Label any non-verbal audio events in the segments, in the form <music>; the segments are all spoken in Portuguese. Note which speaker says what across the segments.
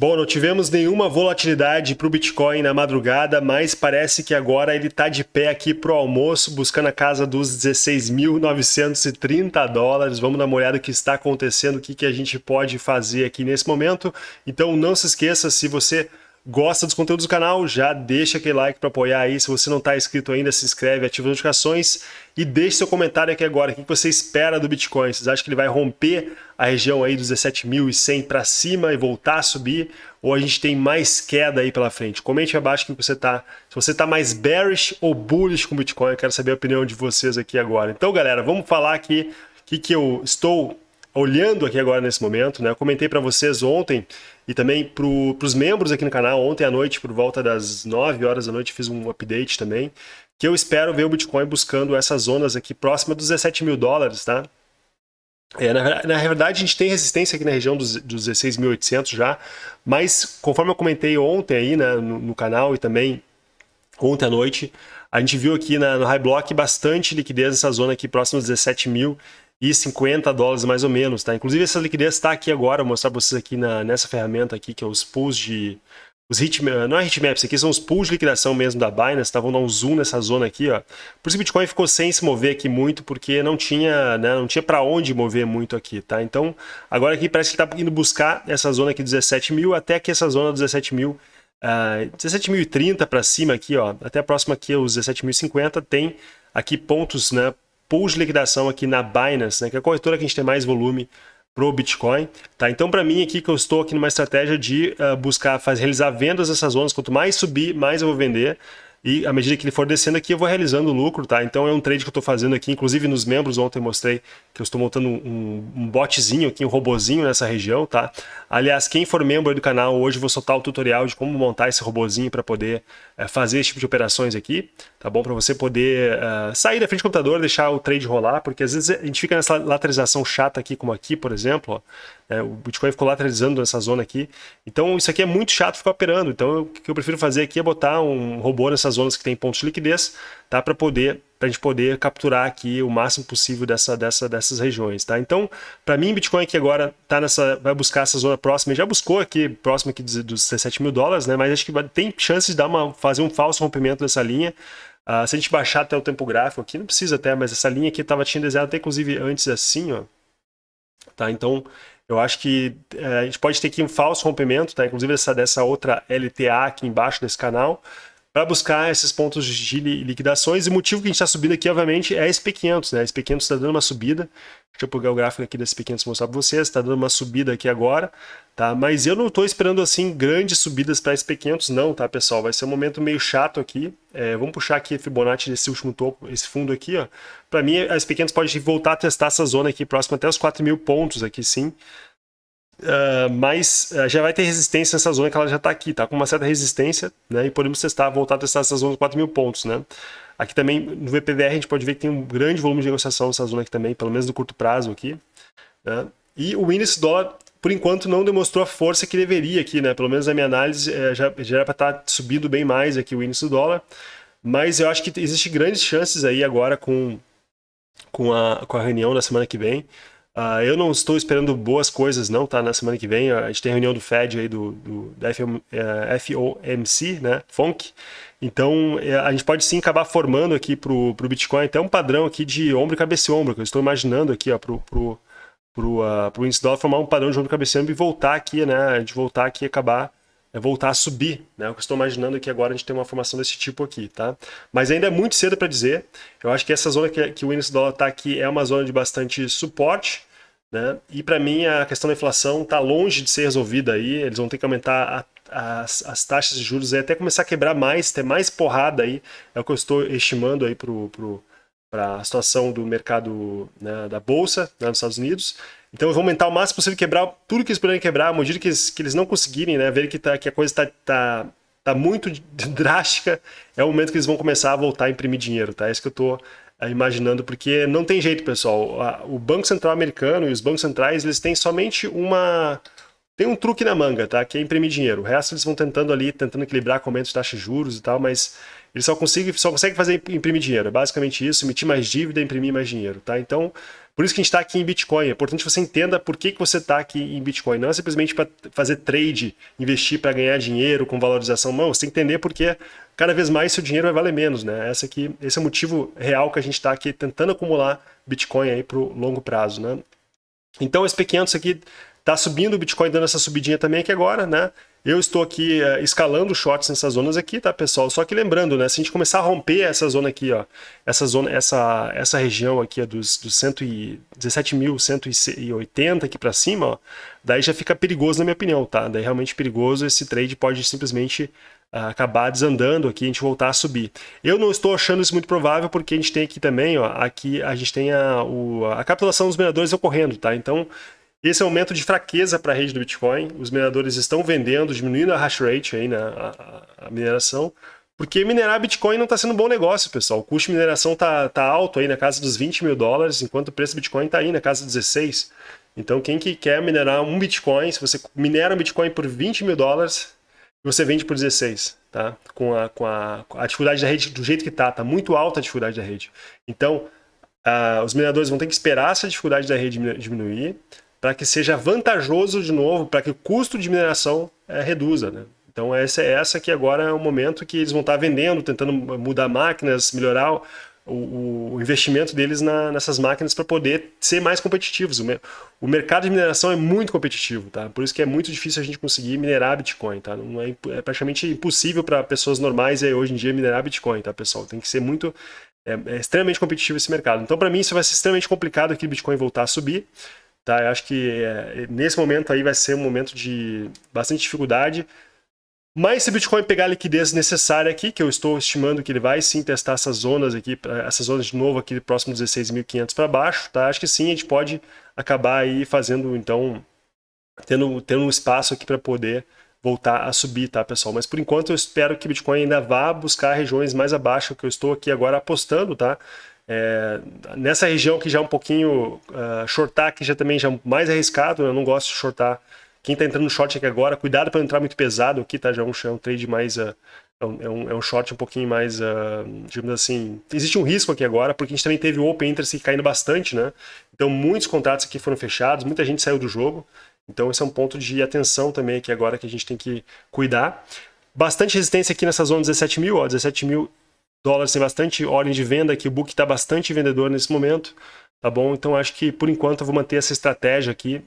Speaker 1: Bom, não tivemos nenhuma volatilidade para o Bitcoin na madrugada, mas parece que agora ele está de pé aqui para o almoço, buscando a casa dos 16.930 dólares. Vamos dar uma olhada o que está acontecendo, o que, que a gente pode fazer aqui nesse momento. Então não se esqueça, se você gosta dos conteúdos do canal, já deixa aquele like para apoiar aí. Se você não está inscrito ainda, se inscreve, ativa as notificações e deixe seu comentário aqui agora. O que você espera do Bitcoin? Vocês acham que ele vai romper a região aí dos 17.100 para cima e voltar a subir? Ou a gente tem mais queda aí pela frente? Comente abaixo que você está. Se você está mais bearish ou bullish com o Bitcoin, eu quero saber a opinião de vocês aqui agora. Então, galera, vamos falar aqui o que, que eu estou olhando aqui agora nesse momento, né? Eu comentei para vocês ontem e também para os membros aqui no canal, ontem à noite, por volta das 9 horas da noite, fiz um update também, que eu espero ver o Bitcoin buscando essas zonas aqui próxima dos 17 mil dólares, tá? É, na, na, verdade, a gente tem resistência aqui na região dos, dos 16.800 já, mas conforme eu comentei ontem aí né, no, no, canal e também ontem à noite, a gente viu aqui na, no High Block bastante liquidez nessa zona aqui próxima dos 17 mil e 50 dólares mais ou menos, tá? Inclusive essa liquidez está aqui agora, vou mostrar para vocês aqui na, nessa ferramenta aqui, que é os pools de... Os hit, não é hitmaps, aqui são os pools de liquidação mesmo da Binance, tá? Vamos dar um zoom nessa zona aqui, ó. Por isso o Bitcoin ficou sem se mover aqui muito, porque não tinha, né, não tinha para onde mover muito aqui, tá? Então, agora aqui parece que está indo buscar essa zona aqui 17 mil, até que essa zona 17 mil, uh, 17.030 para cima aqui, ó, até a próxima aqui, os 17.050, tem aqui pontos, né, pools de liquidação aqui na Binance, né, que é a corretora que a gente tem mais volume para o Bitcoin. Tá? Então, para mim aqui, que eu estou aqui numa estratégia de uh, buscar fazer, realizar vendas nessas zonas, quanto mais subir, mais eu vou vender. E à medida que ele for descendo aqui, eu vou realizando lucro, tá? Então é um trade que eu estou fazendo aqui, inclusive nos membros ontem mostrei que eu estou montando um, um botzinho aqui, um robozinho nessa região, tá? Aliás, quem for membro do canal, hoje vou soltar o tutorial de como montar esse robozinho para poder é, fazer esse tipo de operações aqui, tá bom? Para você poder uh, sair da frente do computador, deixar o trade rolar, porque às vezes a gente fica nessa lateralização chata aqui, como aqui, por exemplo, ó, é, o Bitcoin ficou lateralizando nessa zona aqui. Então isso aqui é muito chato ficar operando. Então o que eu prefiro fazer aqui é botar um robô nessas zonas que tem pontos de liquidez, tá? Para poder para a gente poder capturar aqui o máximo possível dessa, dessa, dessas regiões, tá? Então, para mim, Bitcoin aqui agora tá nessa, vai buscar essa zona próxima, já buscou aqui, próximo aqui dos, dos 17 mil dólares, né? Mas acho que tem chance de dar uma, fazer um falso rompimento dessa linha. Uh, se a gente baixar até o tempo gráfico aqui, não precisa até, mas essa linha aqui estava tinha desenhado até inclusive antes assim, ó. Tá? Então, eu acho que é, a gente pode ter aqui um falso rompimento, tá? inclusive essa, dessa outra LTA aqui embaixo desse canal, para buscar esses pontos de liquidações. E o motivo que a gente está subindo aqui, obviamente, é a SP500. Né? A SP500 está dando uma subida. Deixa eu pegar o gráfico aqui da SP500 e mostrar para vocês. Está dando uma subida aqui agora. Tá? Mas eu não estou esperando assim grandes subidas para a SP500 não, tá, pessoal? Vai ser um momento meio chato aqui. É, vamos puxar aqui a Fibonacci desse último topo, esse fundo aqui. Para mim, a SP500 pode voltar a testar essa zona aqui próxima até os 4 mil pontos aqui, sim. Uh, mas uh, já vai ter resistência nessa zona que ela já está aqui, tá com uma certa resistência, né? E podemos testar, voltar a testar essa zona de 4 mil pontos, né? Aqui também no VPVR a gente pode ver que tem um grande volume de negociação nessa zona aqui também, pelo menos no curto prazo aqui. Né? E o índice dólar, por enquanto, não demonstrou a força que deveria aqui, né? Pelo menos na minha análise, é, já, já era para estar tá subindo bem mais aqui o índice dólar. Mas eu acho que existe grandes chances aí agora com, com, a, com a reunião da semana que vem Uh, eu não estou esperando boas coisas não, tá? Na semana que vem a gente tem reunião do Fed aí, do, do uh, eh, FOMC, né? FONC. Então eh, a gente pode sim acabar formando aqui para o Bitcoin até um padrão aqui de ombro cabeça e ombro, que eu estou imaginando aqui para o pro, pro, uh, pro índice dólar formar um padrão de ombro cabeça e ombro e voltar aqui, né? A gente voltar aqui e acabar é voltar a subir, né? O que eu estou imaginando é que agora a gente tem uma formação desse tipo aqui, tá? Mas ainda é muito cedo para dizer. Eu acho que essa zona que, que o índice dólar está aqui é uma zona de bastante suporte, né? E para mim a questão da inflação está longe de ser resolvida aí, eles vão ter que aumentar a, as, as, taxas de juros aí, até começar a quebrar mais, ter mais porrada aí, é o que eu estou estimando aí para a situação do mercado né, da Bolsa né, nos Estados Unidos. Então vão aumentar o máximo possível, quebrar tudo que eles puderem quebrar, à medida que eles, que eles não conseguirem, né, ver que, tá, que a coisa está tá, tá muito <laughs> drástica, é o momento que eles vão começar a voltar a imprimir dinheiro, tá? É isso que eu estou imaginando, porque não tem jeito, pessoal. O Banco Central americano e os bancos centrais, eles têm somente uma, tem um truque na manga, tá? Que é imprimir dinheiro. O resto eles vão tentando ali, tentando equilibrar com aumento de taxa de juros e tal, mas eles só conseguem, só conseguem fazer imprimir dinheiro. É basicamente isso, emitir mais dívida, imprimir mais dinheiro, tá? Então, por isso que a gente está aqui em Bitcoin. É importante que você entenda por que, que você está aqui em Bitcoin. Não é simplesmente para fazer trade, investir para ganhar dinheiro com valorização. Não, você tem que entender porque cada vez mais seu dinheiro vai valer menos, né? Aqui, esse é o motivo real que a gente está aqui tentando acumular Bitcoin para o longo prazo, né? Então esse P500 aqui Tá subindo o Bitcoin dando essa subidinha também aqui agora, né? Eu estou aqui uh, escalando shorts nessas zonas aqui, tá, pessoal? Só que lembrando, né? Se a gente começar a romper essa zona aqui, ó, essa zona, essa, essa região aqui dos, dos 17.180 aqui para cima, ó, daí já fica perigoso na minha opinião, tá? Daí realmente perigoso, esse trade pode simplesmente uh, acabar desandando aqui, a gente voltar a subir. Eu não estou achando isso muito provável porque a gente tem aqui também, ó, aqui a gente tem a, o, a capitulação dos mineradores ocorrendo, tá? Então esse é um momento de fraqueza para a rede do Bitcoin. Os mineradores estão vendendo, diminuindo a hash rate aí, né, a, a mineração, porque minerar Bitcoin não está sendo um bom negócio, pessoal. O custo de mineração está tá alto aí na casa dos 20 mil dólares, enquanto o preço do Bitcoin está aí na casa dos 16. Então quem que quer minerar um Bitcoin, se você minera um Bitcoin por 20 mil dólares, você vende por 16, tá? Com a, com a, a dificuldade da rede do jeito que está, está muito alta a dificuldade da rede. Então, uh, os mineradores vão ter que esperar essa dificuldade da rede diminuir, para que seja vantajoso de novo, para que o custo de mineração é, reduza. Né? Então essa, essa que agora é o momento que eles vão estar vendendo, tentando mudar máquinas, melhorar o, o, investimento deles na, nessas máquinas para poder ser mais competitivos. O, o, mercado de mineração é muito competitivo, tá? Por isso que é muito difícil a gente conseguir minerar Bitcoin, tá? Não é, é praticamente impossível para pessoas normais aí, hoje em dia minerar Bitcoin, tá, pessoal? Tem que ser muito é, é extremamente competitivo esse mercado. Então, para mim, isso vai ser extremamente complicado aqui o Bitcoin voltar a subir. Tá? Eu acho que é, nesse momento aí vai ser um momento de bastante dificuldade. Mas se o Bitcoin pegar a liquidez necessária aqui, que eu estou estimando que ele vai sim testar essas zonas aqui, essas zonas de novo aqui próximo 16.500 para baixo, tá? Acho que sim, a gente pode acabar aí fazendo, então, tendo, tendo um espaço aqui para poder voltar a subir, tá, pessoal? Mas por enquanto eu espero que o Bitcoin ainda vá buscar regiões mais abaixo que eu estou aqui agora apostando, tá? É, nessa região que já é um pouquinho uh, shortar, que já também já é mais arriscado, eu não gosto de shortar. Quem está entrando no short aqui agora, cuidado para não entrar muito pesado aqui, tá? Já é um, é um trade mais. Uh, é, um, é um short um pouquinho mais, uh, digamos assim. Existe um risco aqui agora, porque a gente também teve o Open Interest caindo bastante, né? Então muitos contratos aqui foram fechados, muita gente saiu do jogo. Então esse é um ponto de atenção também aqui agora que a gente tem que cuidar. Bastante resistência aqui nessa zona 17 mil, ó, 17 mil dólares tem bastante ordem de venda, que o book está bastante vendedor nesse momento, tá bom? Então acho que por enquanto eu vou manter essa estratégia aqui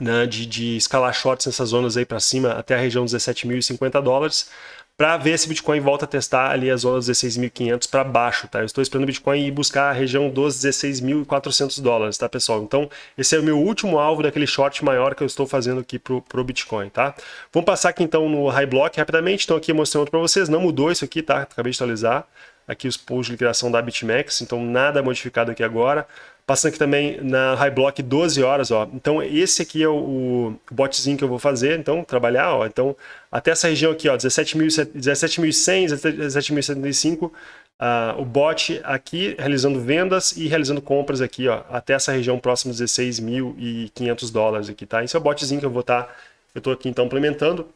Speaker 1: né, de, de escalar shorts nessas zonas aí para cima até a região dos 17.050 dólares para ver se o Bitcoin volta a testar ali a zona dos 16.500 para baixo, tá? Eu estou esperando o Bitcoin ir buscar a região dos 16.400 dólares, tá, pessoal? Então, esse é o meu último alvo daquele short maior que eu estou fazendo aqui pro, pro Bitcoin, tá? Vamos passar aqui então no High Block rapidamente, então aqui mostrando para vocês, não mudou isso aqui, tá? Acabei de atualizar aqui os pools de liquidação da BitMEX, então nada modificado aqui agora. Passando aqui também na High Block 12 horas, ó. Então esse aqui é o, o botzinho que eu vou fazer, então trabalhar, ó. Então até essa região aqui, ó, 17.100, 17.075, uh, o bot aqui realizando vendas e realizando compras aqui, ó, até essa região próxima de 16.500 dólares aqui, tá? Esse é o botzinho que eu vou estar, tá, eu estou aqui então implementando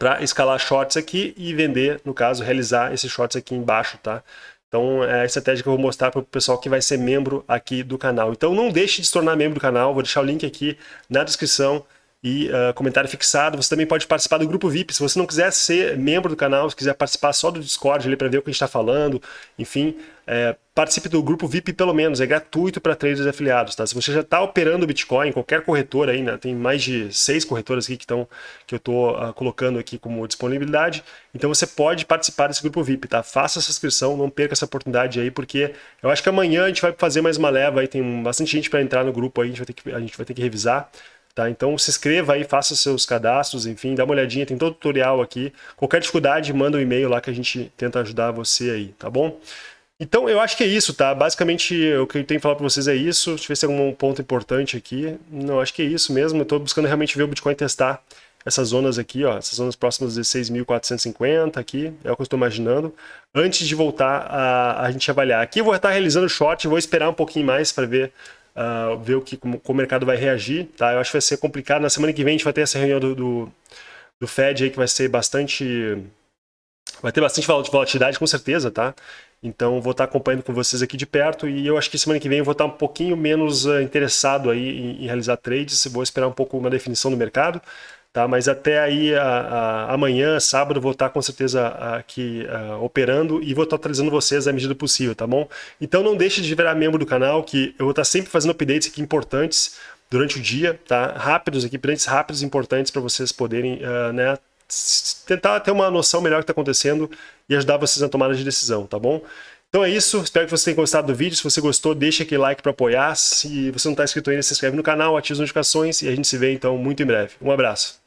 Speaker 1: para escalar shorts aqui e vender, no caso, realizar esses shorts aqui embaixo, tá? Então é a estratégia que eu vou mostrar para o pessoal que vai ser membro aqui do canal. Então não deixe de se tornar membro do canal, vou deixar o link aqui na descrição e uh, comentário fixado. Você também pode participar do grupo VIP. Se você não quiser ser membro do canal, se quiser participar só do Discord ali para ver o que a gente está falando, enfim, é, participe do grupo VIP pelo menos, é gratuito para traders afiliados. Tá? Se você já está operando Bitcoin, qualquer corretora aí, né? tem mais de seis corretoras aqui que, estão, que eu estou uh, colocando aqui como disponibilidade, então você pode participar desse grupo VIP. Tá? Faça essa inscrição, não perca essa oportunidade aí, porque eu acho que amanhã a gente vai fazer mais uma leva, aí tem bastante gente para entrar no grupo aí, a gente vai ter que, a gente vai ter que revisar. Tá? Então se inscreva aí, faça seus cadastros, enfim, dá uma olhadinha, tem todo o tutorial aqui. Qualquer dificuldade, manda um e-mail lá que a gente tenta ajudar você aí, tá bom? Então eu acho que é isso, tá? Basicamente o que eu tenho que falar para vocês é isso. Deixa eu ver se tem algum ponto importante aqui. Não, acho que é isso mesmo. Eu tô buscando realmente ver o Bitcoin testar essas zonas aqui, ó, essas zonas próximas de 16.450 aqui, é o que eu estou imaginando, antes de voltar a, a gente avaliar. Aqui eu vou estar realizando short, vou esperar um pouquinho mais para ver uh, ver o que, como, como, o mercado vai reagir, tá? Eu acho que vai ser complicado. Na semana que vem a gente vai ter essa reunião do, do, do Fed aí que vai ser bastante... Vai ter bastante volatilidade, com certeza, tá? Então vou estar acompanhando com vocês aqui de perto e eu acho que semana que vem eu vou estar um pouquinho menos uh, interessado aí em, em, realizar trades, vou esperar um pouco uma definição do mercado, tá? Mas até aí a, a, amanhã, sábado, vou estar com certeza aqui uh, operando e vou estar atualizando vocês à medida possível, tá bom? Então não deixe de virar membro do canal que eu vou estar sempre fazendo updates aqui importantes durante o dia, tá? Rápidos aqui, updates rápidos importantes para vocês poderem, uh, né? tentar ter uma noção melhor do que está acontecendo e ajudar vocês na tomada de decisão, tá bom? Então é isso, espero que você tenha gostado do vídeo. Se você gostou, deixa aquele like para apoiar. Se você não está inscrito ainda, se inscreve no canal, ativa as notificações e a gente se vê então muito em breve. Um abraço.